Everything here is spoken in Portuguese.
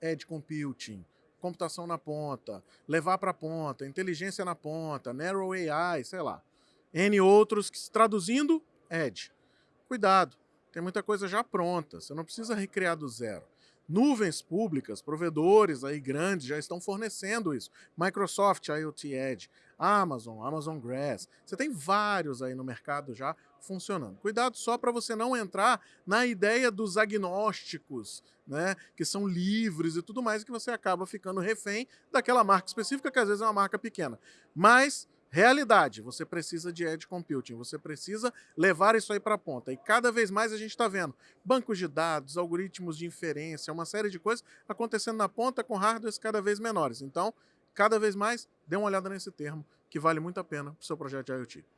Edge Computing, computação na ponta, levar para a ponta, inteligência na ponta, Narrow AI, sei lá. N outros, que, traduzindo, Edge. Cuidado, tem muita coisa já pronta, você não precisa recriar do zero. Nuvens públicas, provedores aí grandes já estão fornecendo isso. Microsoft IoT Edge, Amazon, Amazon Grass. Você tem vários aí no mercado já funcionando. Cuidado só para você não entrar na ideia dos agnósticos, né, que são livres e tudo mais, que você acaba ficando refém daquela marca específica, que às vezes é uma marca pequena. Mas Realidade, você precisa de edge computing, você precisa levar isso aí para a ponta. E cada vez mais a gente está vendo bancos de dados, algoritmos de inferência, uma série de coisas acontecendo na ponta com hardwares cada vez menores. Então, cada vez mais, dê uma olhada nesse termo, que vale muito a pena para o seu projeto de IoT.